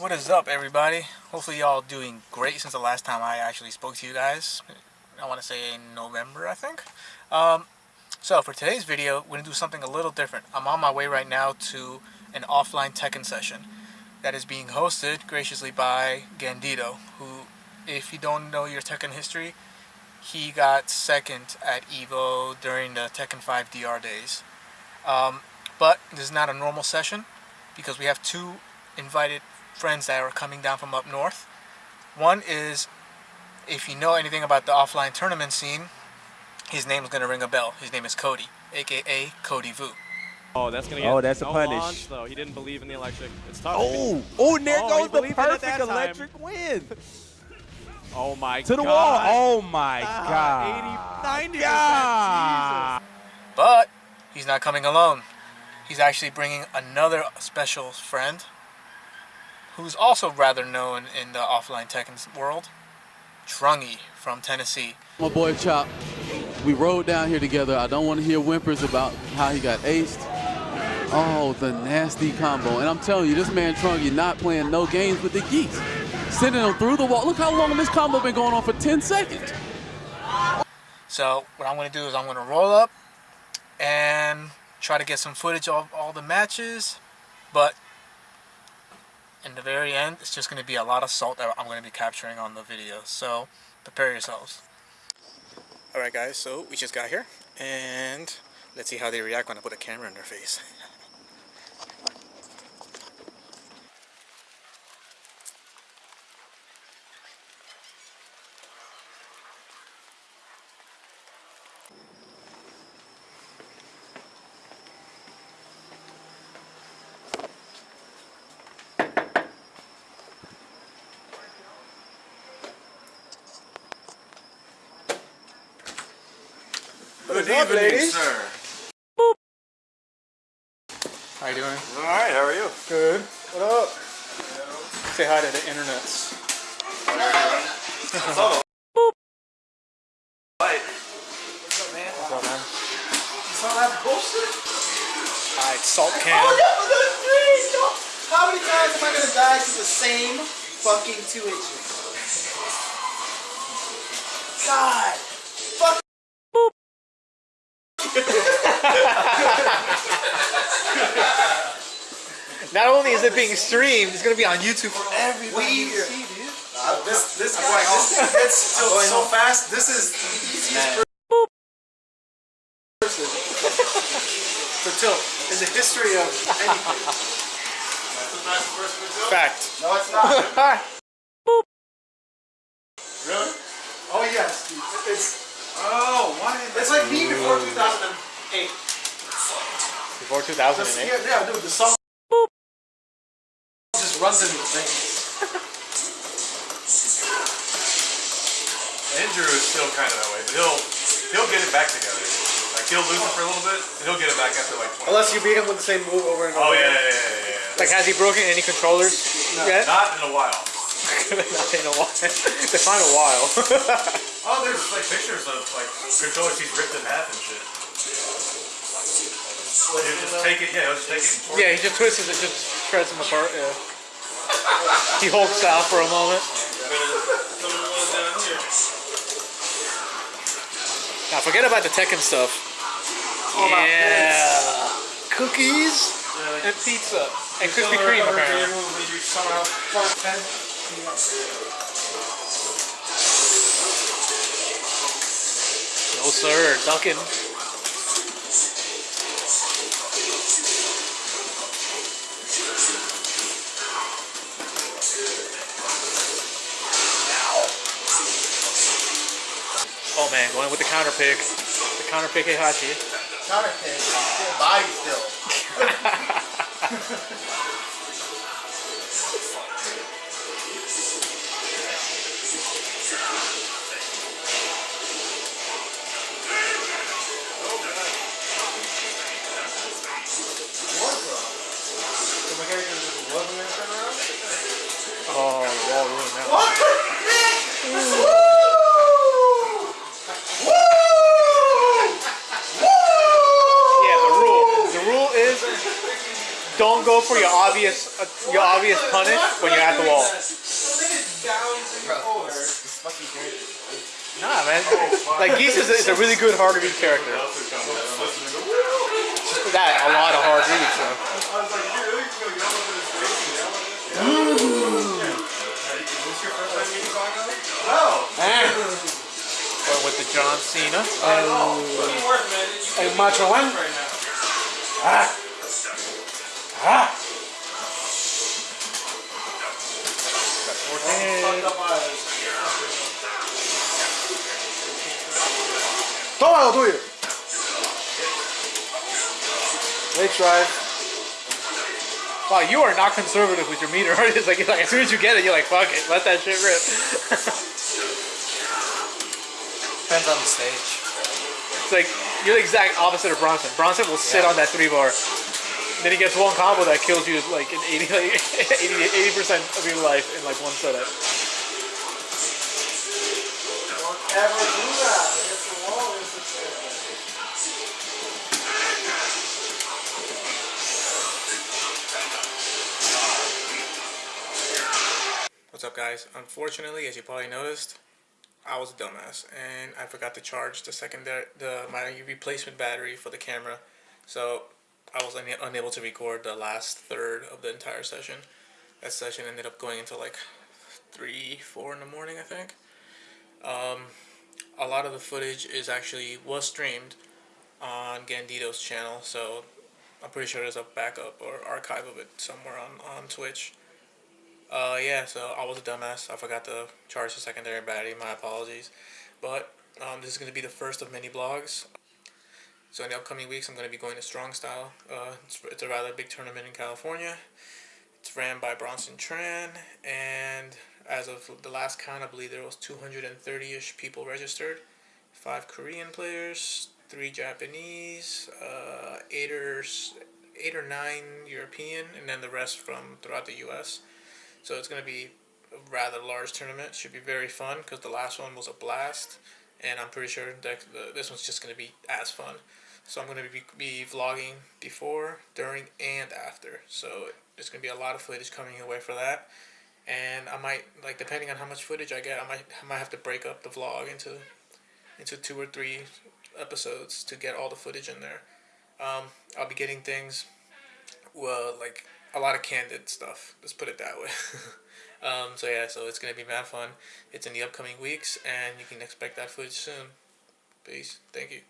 What is up, everybody? Hopefully, y'all doing great since the last time I actually spoke to you guys. I want to say in November, I think. Um, so, for today's video, we're going to do something a little different. I'm on my way right now to an offline Tekken session that is being hosted graciously by Gandito, who, if you don't know your Tekken history, he got second at EVO during the Tekken 5 DR days. Um, but this is not a normal session because we have two invited friends that are coming down from up north. One is, if you know anything about the offline tournament scene, his name is going to ring a bell. His name is Cody, aka Cody Vu. Oh, that's gonna get Oh, that's a punish. launch, though. He didn't believe in the electric. It's tough. Oh, oh, there Oh, goes the believed in it that perfect time. electric win. Oh my god. To the god. wall. Oh my Ah, god. 80, 90%. God. But he's not coming alone. He's actually bringing another special friend who's also rather known in the offline Tekken world, Trungy from Tennessee. My boy Chop, we rode down here together. I don't want to hear whimpers about how he got aced. Oh, the nasty combo. And I'm telling you, this man Trungy not playing no games with the geese. Sending him through the wall. Look how long this combo been going on for 10 seconds. So what I'm going to do is I'm going to roll up and try to get some footage of all the matches, but the very end, it's just going to be a lot of salt that I'm going to be capturing on the video. So prepare yourselves. All right, guys. So we just got here, and let's see how they react when I put a camera in their face. Good up, evening, ladies? sir. How you doing? All right, how are you? Good. What up? Say hi to the internets. Hello. Right. What's up, man? What's up, man? You saw that bullshit? Alright, salt can. Oh, can. How many times am I gonna die to the same fucking two inches? God. Fuck. Not only is it being streamed, it's gonna be on YouTube for everybody We. to see, dude. Uh, this this guy this gets so, so fast. This is the easiest person to tilt in the history of anything. Fact. No, it's not. Really? Oh yes, Steve. It's Oh, why did it's like me before 2008. Before 2008. yeah, yeah, dude, the song runs in his. Andrew is still kind of that way, but he'll he'll get it back together. Like he'll lose it for a little bit, and he'll get it back after like 20. Unless you beat him with the same move over and Oh over. yeah, yeah, yeah, yeah. yeah. Like, has he broken any controllers yet? Not in a while. Not in a while. Define a while. Oh, there's like pictures of like controllers he's ripped in half and shit. He'll just take it, yeah, he'll just take it. And yeah, he just twists it, just shreds them apart. Yeah. He holds style for a moment. Now forget about the Tekken stuff. Yeah. Cookies and pizza and Krispy Kreme apparently. No sir, ducking. Oh man, going with the counter pick. The counter pick Heihachi. Counter pick. Still body still. wall ruined that. What the heck? Woo! Yeah, the rule. The rule is don't go for your obvious uh, your obvious punish when you're at the wall. Nah, man. Like Geese is a, is a really good hard to beat character. That, a lot of hard reads. So. John Cena. Hey, Macho Man. Ah. Ah. Toma lo tuyo. Leg drive. Wow, you are not conservative with your meter. It's like, it's like as soon as you get it, you're like, fuck it, let that shit rip. Depends on the stage. It's like you're the exact opposite of Bronson. Bronson will sit on that three bar. Then he gets one combo that kills you like in 80 80 percent of your life in like one setup. Ever do that? Against the wall is the chair. What's up, guys? Unfortunately, as you probably noticed, I was a dumbass and I forgot to charge the secondary the my replacement battery for the camera, so I was una- unable to record the last third of the entire session. That session ended up going into like three, four in the morning, I think. Um, a lot of the footage is actually was streamed on Gandito's channel, so I'm pretty sure there's a backup or archive of it somewhere on on Twitch. Uh, yeah, so I was a dumbass. I forgot to charge the secondary battery. My apologies. But um, this is going to be the first of many blogs. So in the upcoming weeks, I'm going to be going to Strong Style. Uh, it's, it's a rather big tournament in California. It's ran by Bronson Tran, and as of the last count, I believe there was 230-ish people registered. Five Korean players, three Japanese, uh, eight or eight or nine European, and then the rest from throughout the U.S. So it's going to be a rather large tournament. Should be very fun because the last one was a blast, and I'm pretty sure that the, this one's just going to be as fun. So I'm going to be, be vlogging before, during, and after. So there's going to be a lot of footage coming your way for that. And I might like depending on how much footage I get, I might I might have to break up the vlog into into two or three episodes to get all the footage in there. Um, I'll be getting things well, like a lot of candid stuff. Let's put it that way. um, so yeah, so it's gonna be mad fun. It's in the upcoming weeks, and you can expect that footage soon. Peace. Thank you.